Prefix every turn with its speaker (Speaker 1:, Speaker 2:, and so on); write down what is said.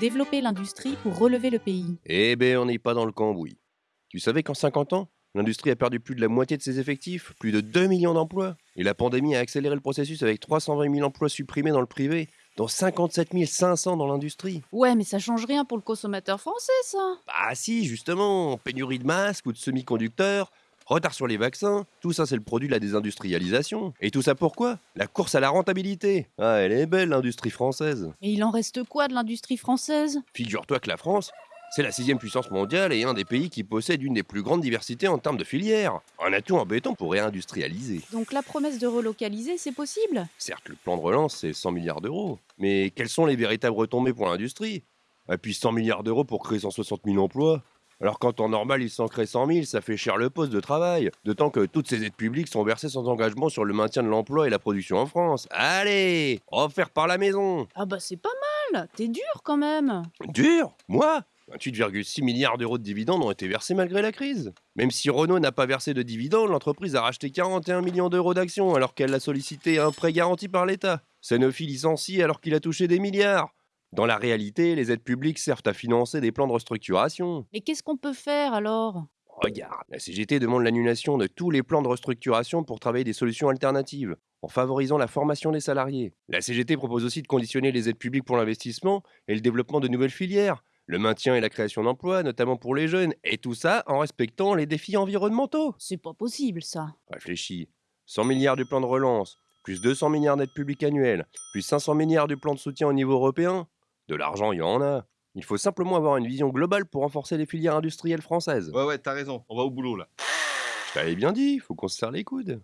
Speaker 1: Développer l'industrie pour relever le pays.
Speaker 2: Eh ben, on n'est pas dans le cambouis. Tu savais qu'en 50 ans, l'industrie a perdu plus de la moitié de ses effectifs, plus de 2 millions d'emplois. Et la pandémie a accéléré le processus avec 320 000 emplois supprimés dans le privé, dont 57 500 dans l'industrie.
Speaker 1: Ouais, mais ça change rien pour le consommateur français, ça.
Speaker 2: Bah si, justement, pénurie de masques ou de semi-conducteurs, retard sur les vaccins, tout ça c'est le produit de la désindustrialisation. Et tout ça pourquoi? La course à la rentabilité. Ah, elle est belle l'industrie française.
Speaker 1: Et il en reste quoi de l'industrie française?
Speaker 2: Figure-toi que la France, c'est la sixième puissance mondiale et un des pays qui possède une des plus grandes diversités en termes de filières. Un atout embêtant pour réindustrialiser.
Speaker 1: Donc la promesse de relocaliser, c'est possible?
Speaker 2: Certes, le plan de relance, c'est 100 milliards d'euros. Mais quelles sont les véritables retombées pour l'industrie? Et puis 100 milliards d'euros pour créer 160 000 emplois alors qu'en temps normal, il s'en crée 100 000, ça fait cher le poste de travail. D'autant que toutes ces aides publiques sont versées sans engagement sur le maintien de l'emploi et la production en France. Allez Offert par la maison
Speaker 1: Ah bah c'est pas mal T'es dur quand même
Speaker 2: Dur? Moi? 28,6 milliards d'euros de dividendes ont été versés malgré la crise. Même si Renault n'a pas versé de dividendes, l'entreprise a racheté 41 millions d'euros d'actions alors qu'elle a sollicité un prêt garanti par l'État. Sanofi licencie alors qu'il a touché des milliards. Dans la réalité, les aides publiques servent à financer des plans de restructuration.
Speaker 1: Mais qu'est-ce qu'on peut faire alors?
Speaker 2: Regarde, la CGT demande l'annulation de tous les plans de restructuration pour travailler des solutions alternatives, en favorisant la formation des salariés. La CGT propose aussi de conditionner les aides publiques pour l'investissement et le développement de nouvelles filières, le maintien et la création d'emplois, notamment pour les jeunes, et tout ça en respectant les défis environnementaux.
Speaker 1: C'est pas possible ça.
Speaker 2: Réfléchis. 100 milliards du plan de relance, plus 200 milliards d'aides publiques annuelles, plus 500 milliards du plan de soutien au niveau européen, de l'argent, il y en a. Il faut simplement avoir une vision globale pour renforcer les filières industrielles françaises.
Speaker 3: Ouais, ouais, t'as raison. On va au boulot là.
Speaker 2: Je t'avais bien dit, faut qu'on se serre les coudes.